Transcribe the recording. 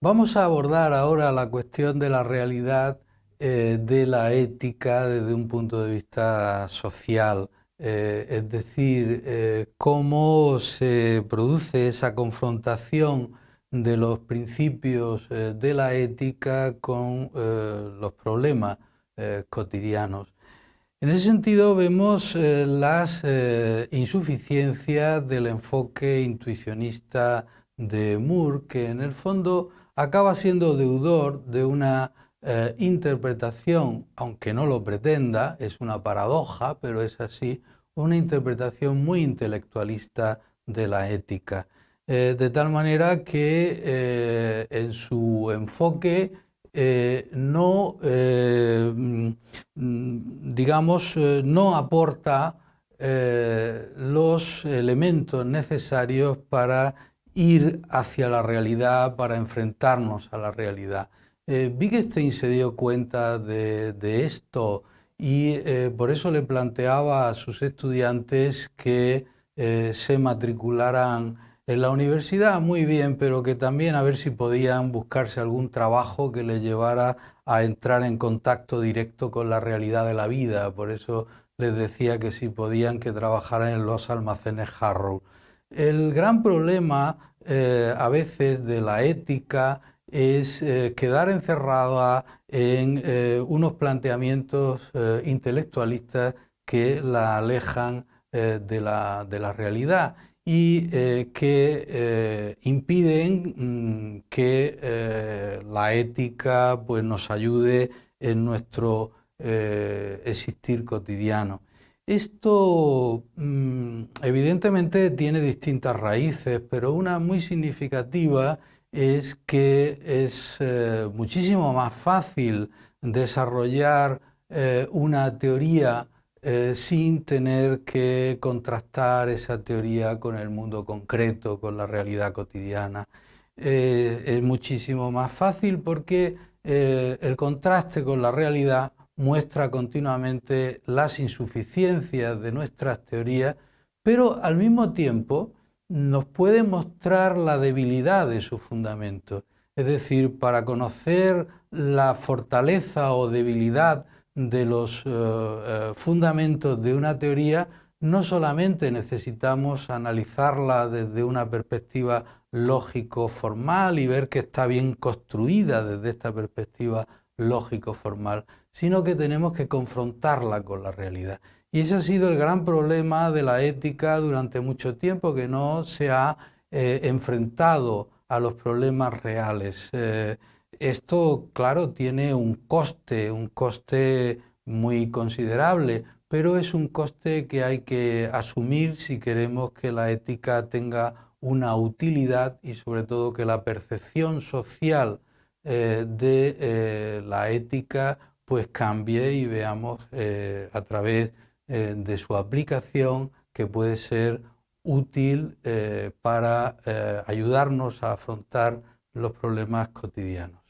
Vamos a abordar ahora la cuestión de la realidad eh, de la ética desde un punto de vista social, eh, es decir, eh, cómo se produce esa confrontación de los principios de la ética con los problemas cotidianos. En ese sentido vemos las insuficiencias del enfoque intuicionista de Moore, que en el fondo acaba siendo deudor de una eh, interpretación, aunque no lo pretenda, es una paradoja, pero es así, una interpretación muy intelectualista de la ética. Eh, de tal manera que eh, en su enfoque no, mm, digamos, no aporta los elementos necesarios para ir hacia la realidad para enfrentarnos a la realidad. Eh, Wittgenstein se dio cuenta de, esto y eh, por eso le planteaba a sus estudiantes que eh, se matricularan en la universidad muy bien, pero que también a ver si podían buscarse algún trabajo que les llevara a entrar en contacto directo con la realidad de la vida. Por eso les decía que si podían que trabajaran en los almacenes Harrow. El gran problema eh, a veces de la ética es eh, quedar encerrada en eh, unos planteamientos intelectualistas que la alejan de la, de, la, realidad y que impiden mm, que la ética pues, nos ayude en nuestro existir cotidiano. Esto mm, evidentemente tiene distintas raíces, pero una muy significativa es que es eh, muchísimo más fácil desarrollar eh, una teoría eh, sin tener que contrastar esa teoría con el mundo concreto, con la realidad cotidiana. es muchísimo más fácil porque el contraste con la realidad muestra continuamente las insuficiencias de nuestras teorías, pero al mismo tiempo nos puede mostrar la debilidad de su fundamento. Es decir, para conocer la fortaleza o debilidad de los eh, eh, fundamentos de una teoría, no solamente necesitamos analizarla desde una perspectiva lógico-formal y ver que está bien construida desde esta perspectiva lógico-formal, sino que tenemos que confrontarla con la realidad. Y ese ha sido el gran problema de la ética durante mucho tiempo, que no se ha eh, enfrentado a los problemas reales. Eh, esto, claro, tiene un coste, un coste muy considerable, pero es un coste que hay que asumir si queremos que la ética tenga una utilidad y sobre todo que la percepción social eh, de eh, la ética pues cambie y veamos eh, a través de su aplicación que puede ser útil para ayudarnos a afrontar los problemas cotidianos.